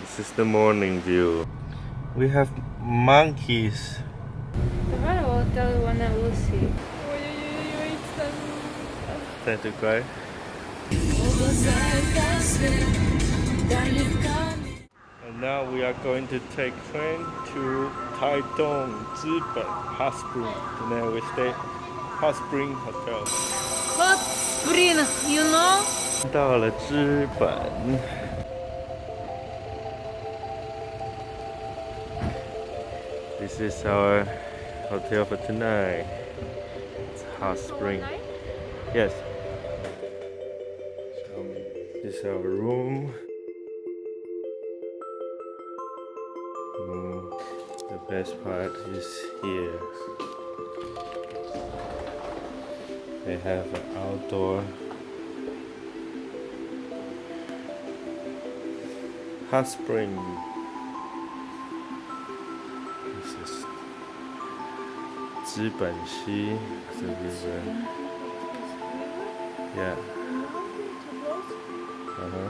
This is the morning view. We have monkeys. The hotel will tell you see. Time to cry. And now we are going to take train to Taitung, Zhiben, Hot Spring. Tonight we stay Hot Spring Hotel. Hot Spring, you know? 到了日本。This is our hotel for tonight. It's Hot Spring. Yes. So this is our room. Mm, the best part is here. They have an outdoor hot spring. 资本溪 the river. Yeah. Uh-huh.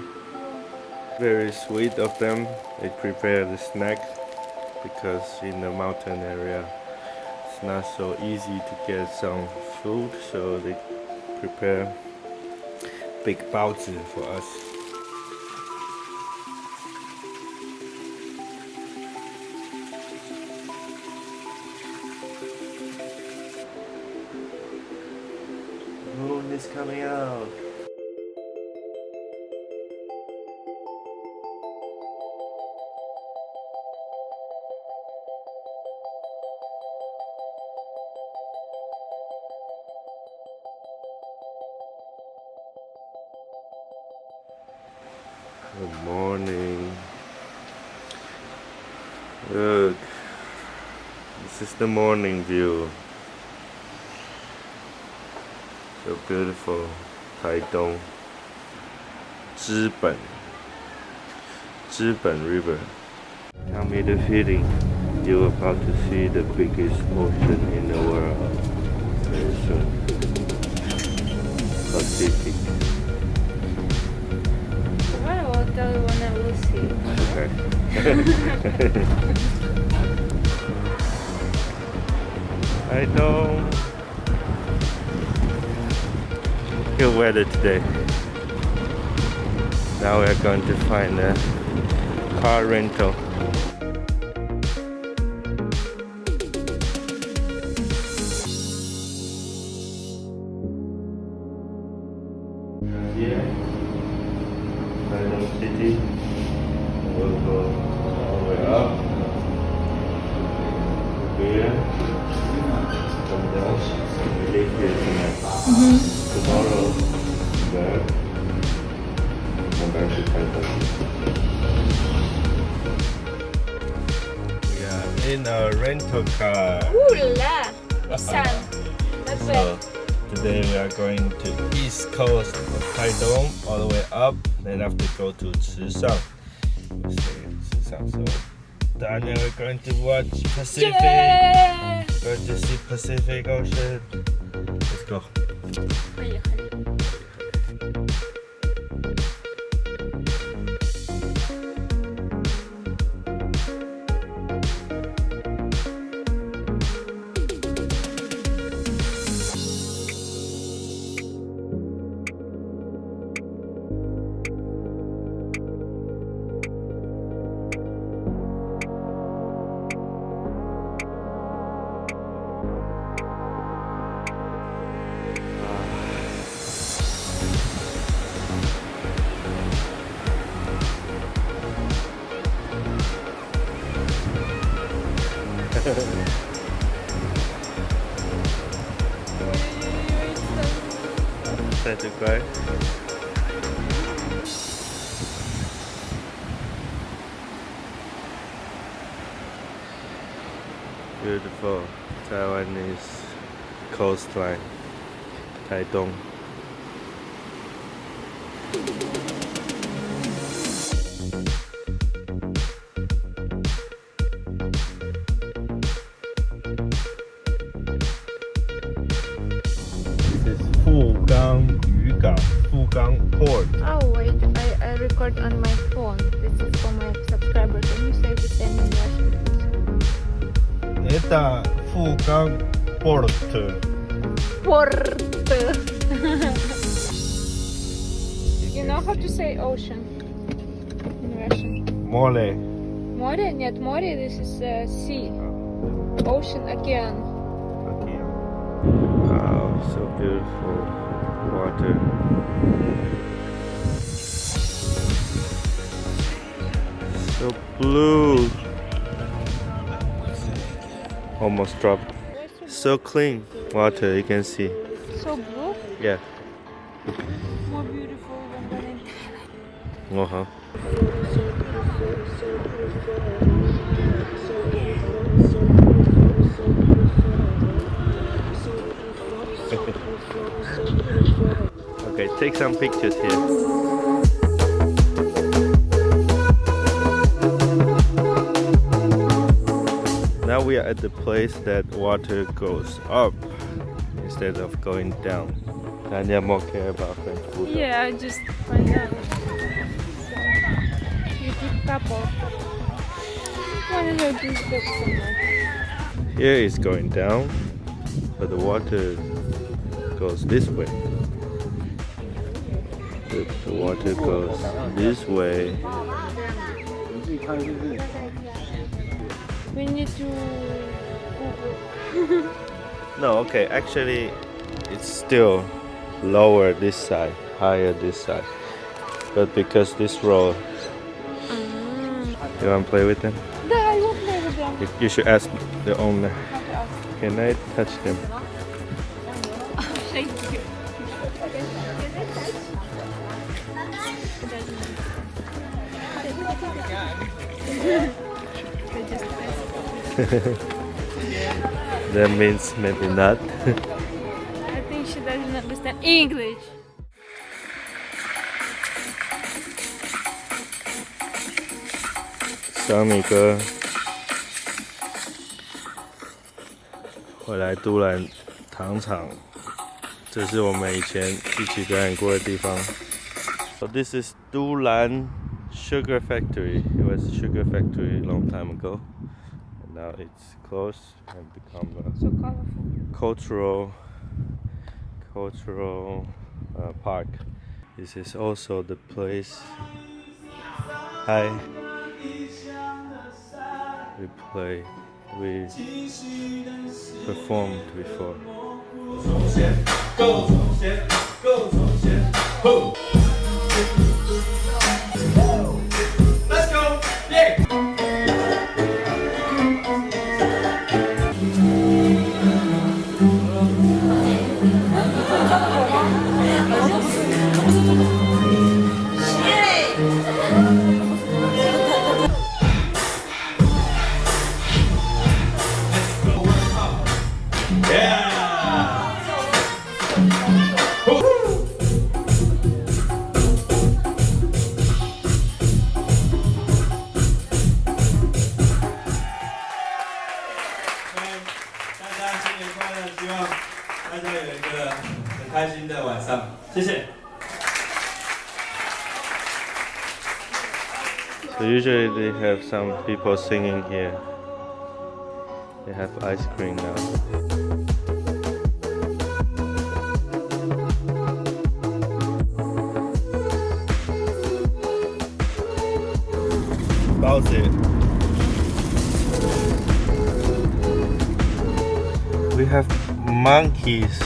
Very sweet of them. They prepare the snack because in the mountain area it's not so easy to get some food, so they prepare big baozi for us. Coming out. Good morning. Look, this is the morning view the beautiful 台东资本资本 River. Tell me the feeling. You're about to see the biggest ocean in the world very soon. Pacific. Well, I'll tell you I will see. Okay. I don't. Good weather today. Now we're going to find a car rental. Here, City. We'll go in a rental car. Ooh la! Nissan. Not So bad. today we are going to east coast of Taidong all the way up, then have to go to Chishang. We'll stay in Chishang. So Daniel, we're going to watch Pacific. Yeah! Going to see Pacific Ocean. Let's go. Try to go. Beautiful Taiwanese coastline, Taitung. Costa Fugang Port. Port. you know how to say ocean in Russian? Mole. Море? Нет, море, this is uh, sea. Ocean, океан. Wow, so beautiful water. So blue. Almost dropped. So clean water, you can see. So blue, Yeah. more beautiful than Uh huh. okay, take some pictures here. We are at the place that water goes up instead of going down. Tanya more care about French food. Yeah, I just find out. YouTube couple. Wanna know this book somewhere. Here is going down, but the water goes this way. The, the water goes this way. We need to Google. No, okay, actually, it's still lower this side, higher this side. But because this road, mm. you want to play with them? No, I won't play with them. You, you should ask the owner. How to ask. Can I touch them? Thank you. Can I touch? That means maybe not. I think she doesn't understand English.小米哥回来都兰糖厂，这是我们以前一起表演过的地方。So this is Dulan Sugar Factory. It was a sugar factory a long time ago. And now it's closed and become a So colorful. cultural cultural uh, park. This is also the place. Hi. We play. We performed before. 一个很开心的晚上，谢谢。 So usually they have some people singing here. They have ice cream now. Bounce it. We have monkeys.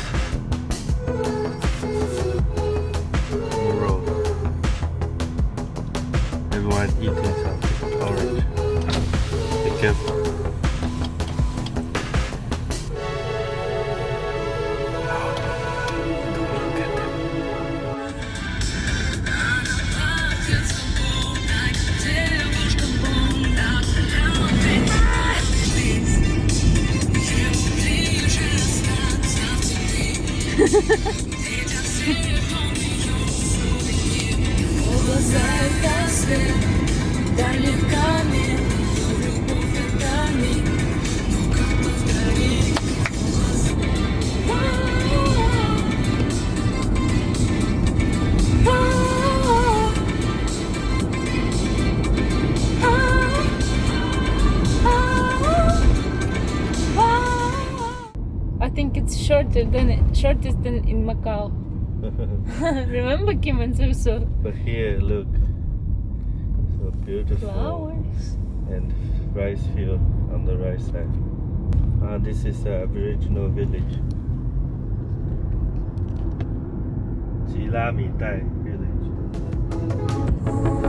shorter than it, shortest than in Macau. Remember Kim and Susu? But here, look beautiful. Flowers. and rice field on the right side. Ah, this is the Aboriginal village. Jilami Tai village.